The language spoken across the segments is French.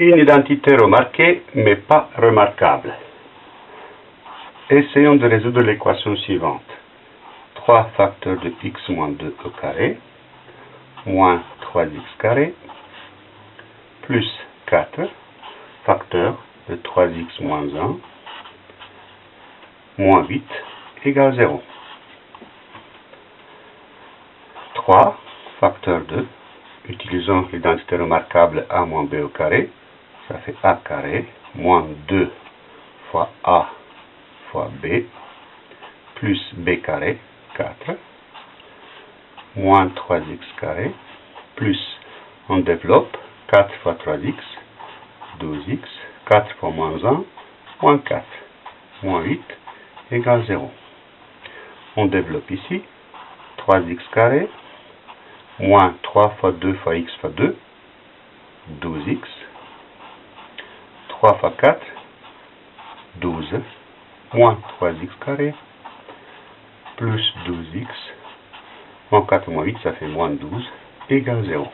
Une identité remarquée, mais pas remarquable. Essayons de résoudre l'équation suivante. 3 facteurs de x moins 2 au carré, moins 3x carré, plus 4 facteurs de 3x moins 1, moins 8 égale 0. 3 facteur 2, utilisons l'identité remarquable a moins b au carré, ça fait a carré, moins 2 fois a fois b, plus b carré, 4, moins 3x carré, plus, on développe, 4 fois 3x, 12x, 4 fois moins 1, moins 4, moins 8, égale 0. On développe ici, 3x carré, moins 3 fois 2 fois x fois 2, 12x, 3 fois 4, 12, moins 3x carré, plus 12x, moins 4 moins 8, ça fait moins 12, égale 0.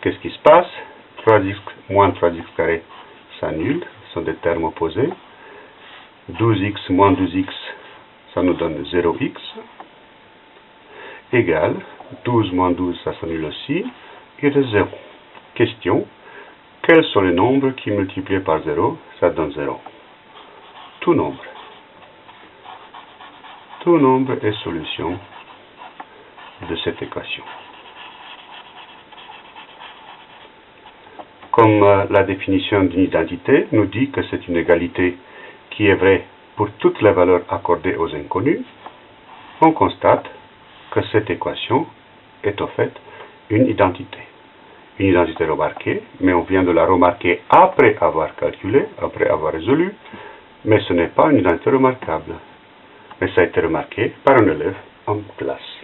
Qu'est-ce qui se passe? 3x moins 3x carré s'annule, ce sont des termes opposés. 12x moins 12x, ça nous donne 0x, égale 12 moins 12, ça s'annule aussi, et de 0. Question, quels sont les nombres qui multipliés par 0, ça donne 0 Tout nombre. Tout nombre est solution de cette équation. Comme euh, la définition d'une identité nous dit que c'est une égalité qui est vraie pour toutes les valeurs accordées aux inconnus, on constate que cette équation est au fait une identité. Une identité remarquée, mais on vient de la remarquer après avoir calculé, après avoir résolu, mais ce n'est pas une identité remarquable. Mais ça a été remarqué par un élève en classe.